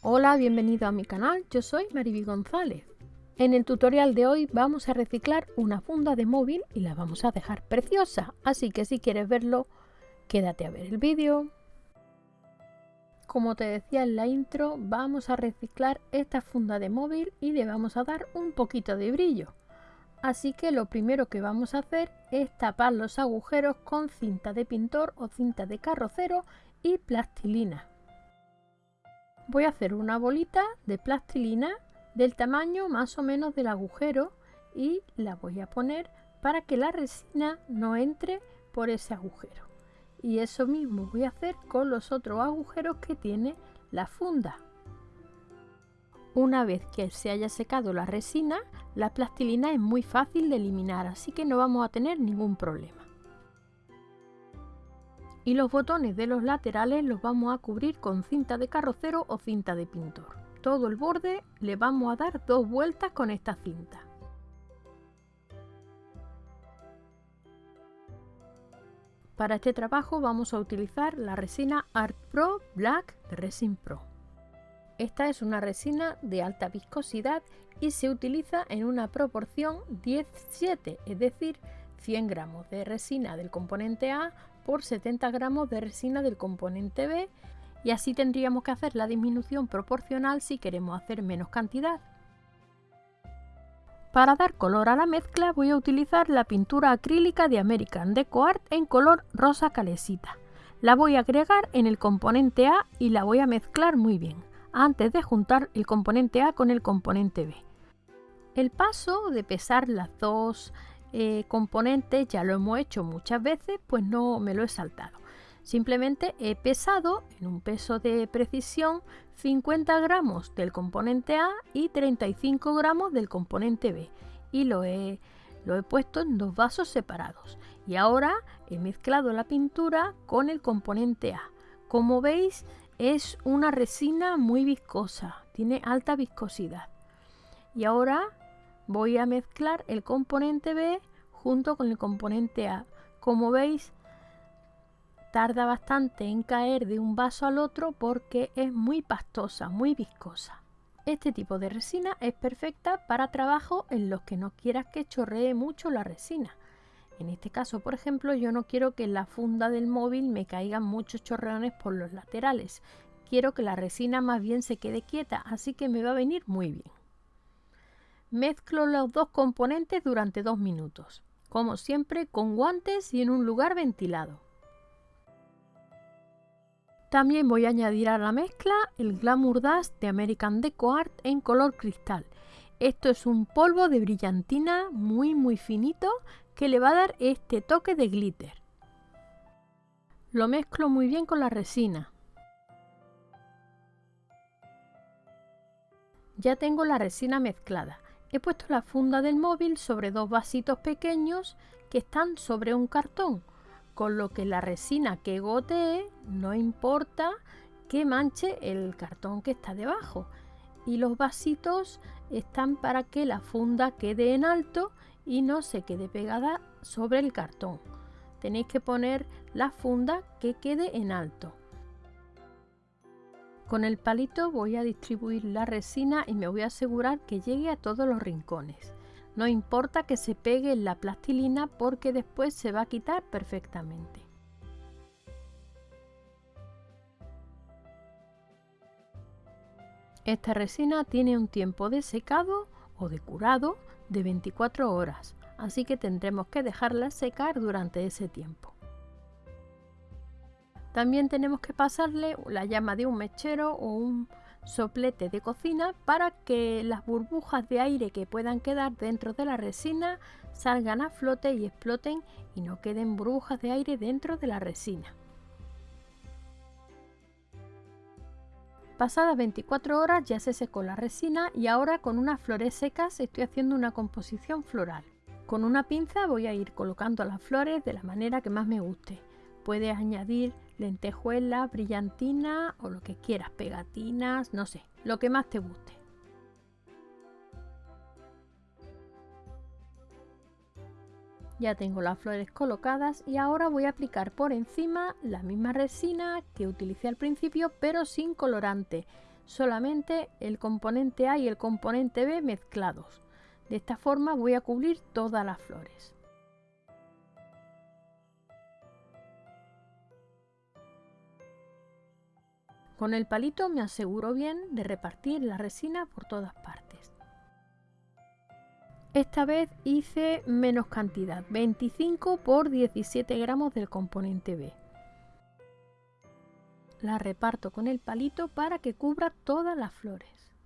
Hola, bienvenido a mi canal, yo soy Mariby González. En el tutorial de hoy vamos a reciclar una funda de móvil y la vamos a dejar preciosa, así que si quieres verlo, quédate a ver el vídeo. Como te decía en la intro, vamos a reciclar esta funda de móvil y le vamos a dar un poquito de brillo. Así que lo primero que vamos a hacer es tapar los agujeros con cinta de pintor o cinta de carrocero y plastilina voy a hacer una bolita de plastilina del tamaño más o menos del agujero y la voy a poner para que la resina no entre por ese agujero. Y eso mismo voy a hacer con los otros agujeros que tiene la funda. Una vez que se haya secado la resina la plastilina es muy fácil de eliminar así que no vamos a tener ningún problema y los botones de los laterales los vamos a cubrir con cinta de carrocero o cinta de pintor. Todo el borde le vamos a dar dos vueltas con esta cinta. Para este trabajo vamos a utilizar la resina Art Pro Black Resin Pro. Esta es una resina de alta viscosidad y se utiliza en una proporción 10-7, es decir, 100 gramos de resina del componente A por 70 gramos de resina del componente B y así tendríamos que hacer la disminución proporcional si queremos hacer menos cantidad. Para dar color a la mezcla voy a utilizar la pintura acrílica de American Deco Art en color rosa calesita. La voy a agregar en el componente A y la voy a mezclar muy bien, antes de juntar el componente A con el componente B. El paso de pesar las dos eh, componentes ya lo hemos hecho muchas veces, pues no me lo he saltado. Simplemente he pesado en un peso de precisión 50 gramos del componente A y 35 gramos del componente B y lo he, lo he puesto en dos vasos separados. Y ahora he mezclado la pintura con el componente A. Como veis es una resina muy viscosa, tiene alta viscosidad. Y ahora voy a mezclar el componente B junto con el componente A. Como veis, tarda bastante en caer de un vaso al otro porque es muy pastosa, muy viscosa. Este tipo de resina es perfecta para trabajos en los que no quieras que chorree mucho la resina. En este caso, por ejemplo, yo no quiero que en la funda del móvil me caigan muchos chorreones por los laterales. Quiero que la resina más bien se quede quieta, así que me va a venir muy bien. Mezclo los dos componentes durante dos minutos, como siempre con guantes y en un lugar ventilado. También voy a añadir a la mezcla el Glamour Dust de American Deco Art en color cristal. Esto es un polvo de brillantina muy muy finito que le va a dar este toque de glitter. Lo mezclo muy bien con la resina. Ya tengo la resina mezclada. He puesto la funda del móvil sobre dos vasitos pequeños que están sobre un cartón, con lo que la resina que gotee no importa que manche el cartón que está debajo. Y los vasitos están para que la funda quede en alto y no se quede pegada sobre el cartón. Tenéis que poner la funda que quede en alto. Con el palito voy a distribuir la resina y me voy a asegurar que llegue a todos los rincones. No importa que se pegue en la plastilina porque después se va a quitar perfectamente. Esta resina tiene un tiempo de secado o de curado de 24 horas, así que tendremos que dejarla secar durante ese tiempo. También tenemos que pasarle la llama de un mechero o un soplete de cocina para que las burbujas de aire que puedan quedar dentro de la resina salgan a flote y exploten y no queden burbujas de aire dentro de la resina. Pasadas 24 horas ya se secó la resina y ahora con unas flores secas estoy haciendo una composición floral. Con una pinza voy a ir colocando las flores de la manera que más me guste. Puedes añadir lentejuela, brillantina o lo que quieras, pegatinas, no sé, lo que más te guste. Ya tengo las flores colocadas y ahora voy a aplicar por encima la misma resina que utilicé al principio pero sin colorante. solamente el componente A y el componente B mezclados. De esta forma voy a cubrir todas las flores. Con el palito me aseguro bien de repartir la resina por todas partes. Esta vez hice menos cantidad, 25 por 17 gramos del componente B. La reparto con el palito para que cubra todas las flores.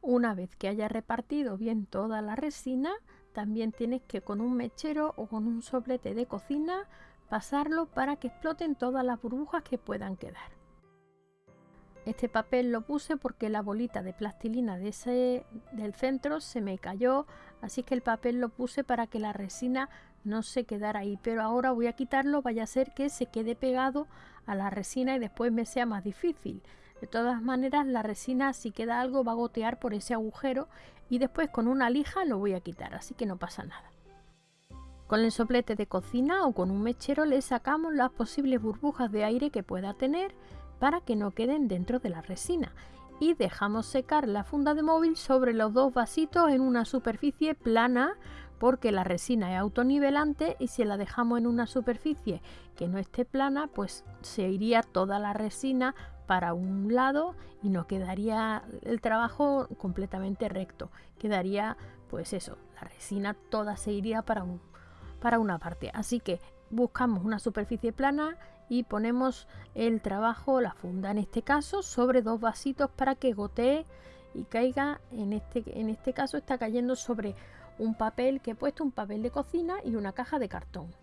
Una vez que haya repartido bien toda la resina, también tienes que con un mechero o con un soplete de cocina pasarlo para que exploten todas las burbujas que puedan quedar. Este papel lo puse porque la bolita de plastilina de ese, del centro se me cayó, así que el papel lo puse para que la resina no se quedara ahí. Pero ahora voy a quitarlo, vaya a ser que se quede pegado a la resina y después me sea más difícil. De todas maneras, la resina si queda algo va a gotear por ese agujero y después con una lija lo voy a quitar, así que no pasa nada. Con el soplete de cocina o con un mechero le sacamos las posibles burbujas de aire que pueda tener para que no queden dentro de la resina. Y dejamos secar la funda de móvil sobre los dos vasitos en una superficie plana porque la resina es autonivelante y si la dejamos en una superficie que no esté plana pues se iría toda la resina para un lado y no quedaría el trabajo completamente recto. Quedaría pues eso la resina toda se iría para un para una parte. Así que buscamos una superficie plana y ponemos el trabajo, la funda en este caso, sobre dos vasitos para que gotee y caiga. En este, en este caso está cayendo sobre un papel que he puesto, un papel de cocina y una caja de cartón.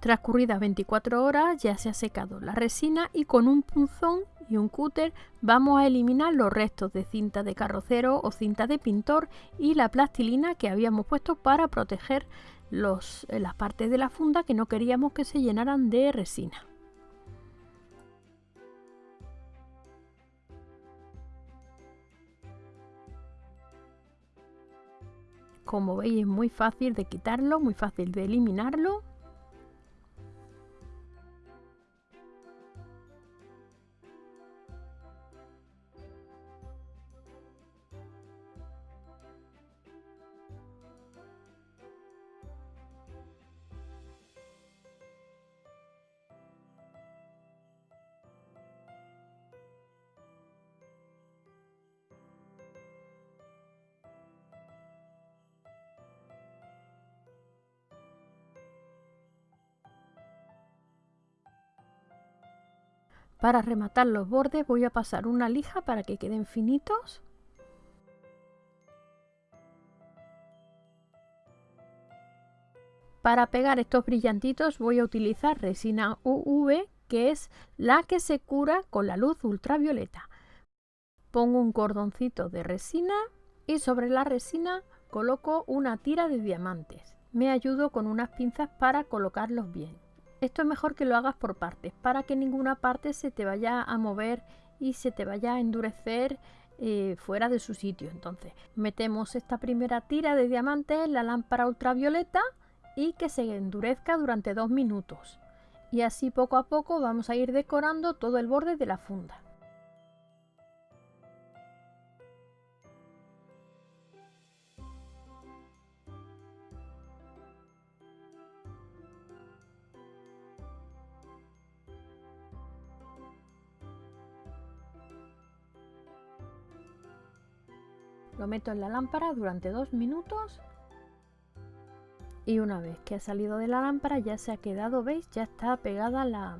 Transcurridas 24 horas ya se ha secado la resina y con un punzón y un cúter vamos a eliminar los restos de cinta de carrocero o cinta de pintor y la plastilina que habíamos puesto para proteger los, eh, las partes de la funda que no queríamos que se llenaran de resina. Como veis es muy fácil de quitarlo, muy fácil de eliminarlo Para rematar los bordes voy a pasar una lija para que queden finitos. Para pegar estos brillantitos voy a utilizar resina UV que es la que se cura con la luz ultravioleta. Pongo un cordoncito de resina y sobre la resina coloco una tira de diamantes. Me ayudo con unas pinzas para colocarlos bien. Esto es mejor que lo hagas por partes, para que ninguna parte se te vaya a mover y se te vaya a endurecer eh, fuera de su sitio. Entonces, metemos esta primera tira de diamantes en la lámpara ultravioleta y que se endurezca durante dos minutos. Y así poco a poco vamos a ir decorando todo el borde de la funda. Lo meto en la lámpara durante dos minutos y una vez que ha salido de la lámpara ya se ha quedado, ¿veis? Ya está pegada la,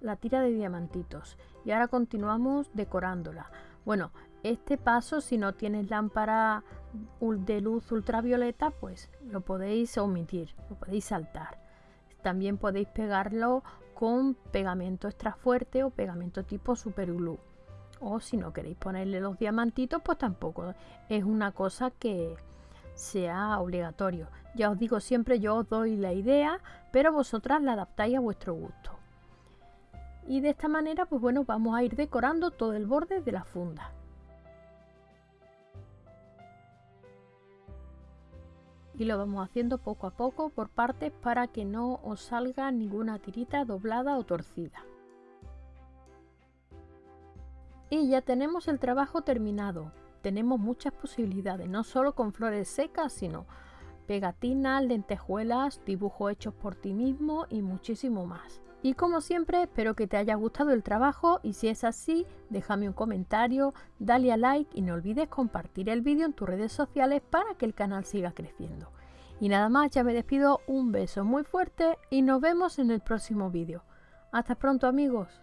la tira de diamantitos y ahora continuamos decorándola. Bueno, este paso si no tienes lámpara de luz ultravioleta pues lo podéis omitir, lo podéis saltar. También podéis pegarlo con pegamento extra fuerte o pegamento tipo super glue o si no queréis ponerle los diamantitos pues tampoco es una cosa que sea obligatorio. Ya os digo siempre yo os doy la idea pero vosotras la adaptáis a vuestro gusto. Y de esta manera pues bueno vamos a ir decorando todo el borde de la funda. Y lo vamos haciendo poco a poco por partes para que no os salga ninguna tirita doblada o torcida Y ya tenemos el trabajo terminado. Tenemos muchas posibilidades, no solo con flores secas, sino pegatinas, lentejuelas, dibujos hechos por ti mismo y muchísimo más. Y como siempre, espero que te haya gustado el trabajo y si es así, déjame un comentario, dale a like y no olvides compartir el vídeo en tus redes sociales para que el canal siga creciendo. Y nada más, ya me despido, un beso muy fuerte y nos vemos en el próximo vídeo. Hasta pronto amigos.